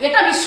এটা বিশ্ব